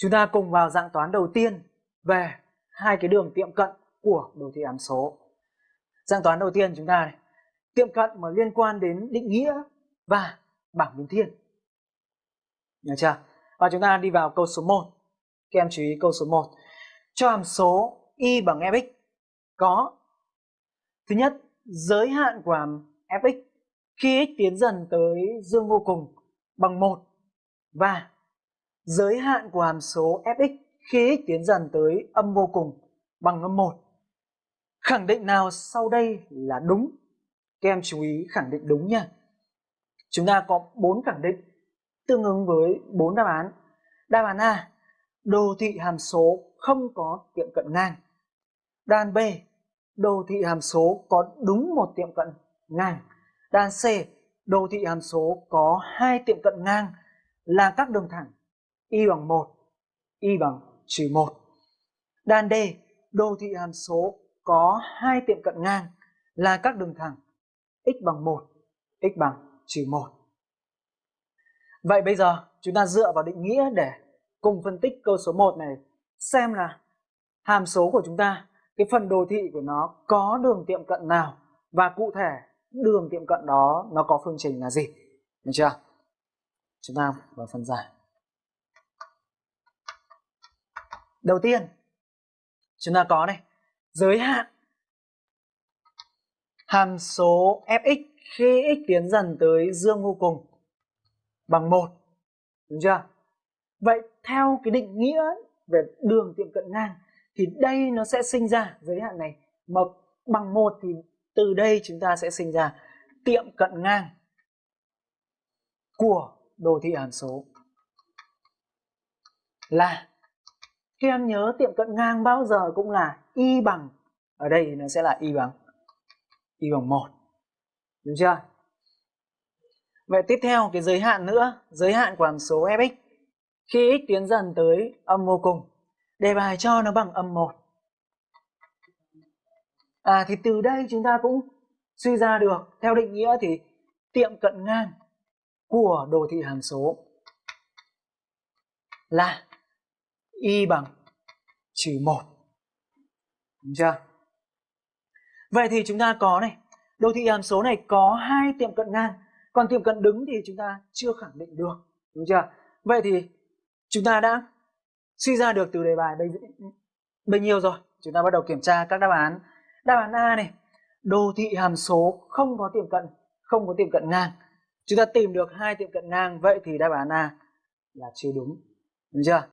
Chúng ta cùng vào dạng toán đầu tiên về hai cái đường tiệm cận của đồ thị hàm số. Dạng toán đầu tiên chúng ta này, tiệm cận mà liên quan đến định nghĩa và bảng biến thiên. Nhớ chưa? Và chúng ta đi vào câu số 1. Các em chú ý câu số 1. Cho hàm số y bằng fx có Thứ nhất, giới hạn của hàm fx khi x tiến dần tới dương vô cùng bằng 1 và giới hạn của hàm số fx khi x tiến dần tới âm vô cùng bằng âm 1. Khẳng định nào sau đây là đúng? Các em chú ý khẳng định đúng nha. Chúng ta có 4 khẳng định tương ứng với 4 đáp án. Đáp án A, đồ thị hàm số không có tiệm cận ngang. Đáp án B, đồ thị hàm số có đúng một tiệm cận ngang. Đáp án C, đồ thị hàm số có hai tiệm cận ngang là các đường thẳng y bằng 1, y bằng trừ 1. Đan D, đồ thị hàm số có hai tiệm cận ngang là các đường thẳng x bằng 1, x bằng trừ 1. Vậy bây giờ chúng ta dựa vào định nghĩa để cùng phân tích câu số 1 này xem là hàm số của chúng ta, cái phần đồ thị của nó có đường tiệm cận nào và cụ thể đường tiệm cận đó nó có phương trình là gì. Được chưa? Chúng ta vào phần giải. Đầu tiên, chúng ta có này, giới hạn hàm số fx khi x tiến dần tới dương vô cùng bằng một Đúng chưa? Vậy theo cái định nghĩa về đường tiệm cận ngang thì đây nó sẽ sinh ra giới hạn này mà bằng một thì từ đây chúng ta sẽ sinh ra tiệm cận ngang của đồ thị hàm số là khi em nhớ tiệm cận ngang bao giờ cũng là y bằng. Ở đây nó sẽ là y bằng. Y bằng 1 đúng chưa? Vậy tiếp theo, cái giới hạn nữa. Giới hạn của hàm số fx khi x tiến dần tới âm vô cùng, đề bài cho nó bằng âm 1 à thì từ đây chúng ta cũng suy ra được. Theo định nghĩa thì tiệm cận ngang của đồ thị hàm số là y bằng trừ 1. Đúng chưa? Vậy thì chúng ta có này, đồ thị hàm số này có hai tiệm cận ngang, còn tiệm cận đứng thì chúng ta chưa khẳng định được. Đúng chưa? Vậy thì chúng ta đã suy ra được từ đề bài bây, bây nhiêu rồi? Chúng ta bắt đầu kiểm tra các đáp án. Đáp án A này, đồ thị hàm số không có tiệm cận, không có tiệm cận ngang. Chúng ta tìm được hai tiệm cận ngang, vậy thì đáp án A là chưa đúng. Đúng chưa?